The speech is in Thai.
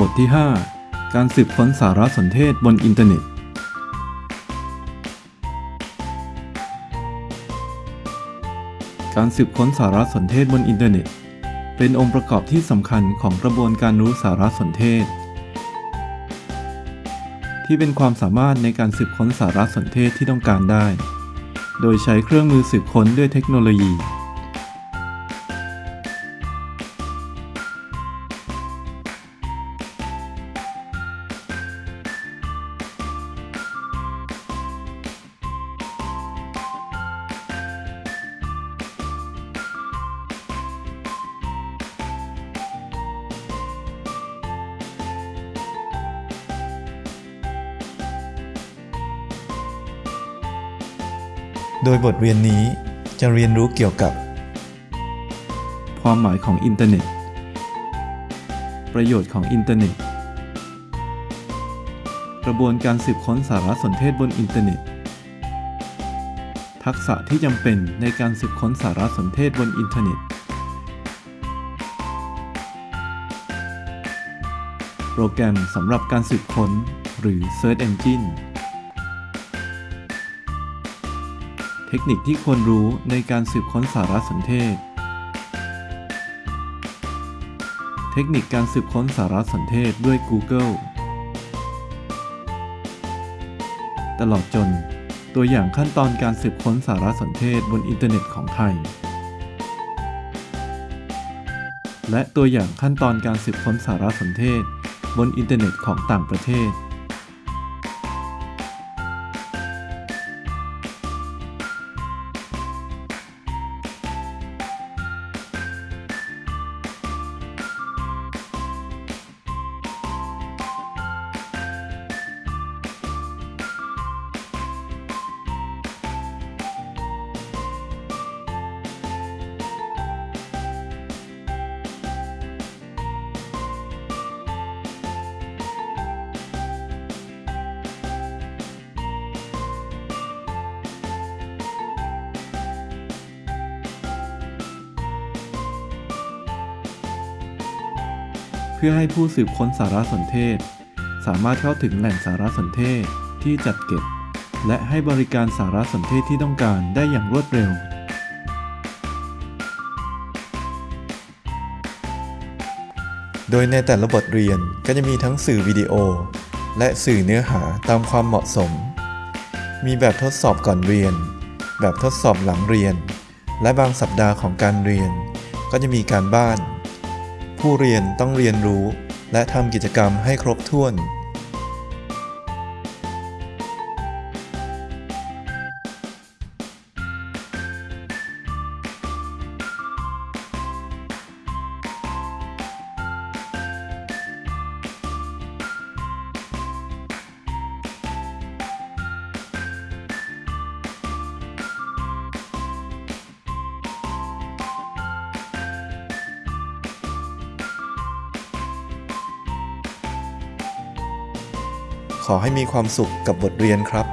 บทที่ 5 การสืบค้นสารสนเทศบนอินเทอร์เน็ต การสืบค้นสารสนเทศบนอินเทอร์เน็ต เป็นองค์ประกอบที่สำคัญของกระบวนการรู้สารสนเทศ ที่เป็นความสามารถในการสืบค้นสารสนเทศที่ต้องการได้ โดยใช้เครื่องมือสืบค้นด้วยเทคโนโลยี โดยบทเรียนนี้จะเรียนรู้เกี่ยวกับ ความหมายของอินเทอร์เน็ต ประโยชน์ของอินเทอร์เน็ต กระบวนการสืบค้นสารสนเทศบนอินเทอร์เน็ต ทักษะที่จำเป็นในการสืบค้นสารสนเทศบนอินเทอร์เน็ต โปรแกรมสำหรับการสืบค้นหรือ Search Engine ทคนิคที่ควรรู้ในการสืบค้นสารสนเทศ เทคนิคการสืบค้นสารสนเทศด้วย Google ตลอดจน ตัวอย่างขั้นตอนการสืบค้นสารสนเทศบนอินเทอร์เน็ตของไทย และตัวอย่างขั้นตอนการสืบค้นสารสนเทศบนอินเทอร์เน็ตของต่างประเทศ พื่อให้ผู้สืบค้นสารสนเทศ สามารถเข้าถึงแหล่งสารสนเทศที่จัดเก็บ และให้บริการสารสนเทศที่ต้องการได้อย่างรวดเร็ว โดยในแต่ละบทเรียนก็จะมีทั้งสื่อวิดีโอ และสื่อเนื้อหาตามความเหมาะสม มีแบบทดสอบก่อนเรียน แบบทดสอบหลังเรียน และบางสัปดาห์ของการเรียน ก็จะมีการบ้าน ผู้เรียนต้องเรียนรู้ และทำกิจกรรมให้ครบถ้วน ขอให้มีความสุขกับบทเรียนครับ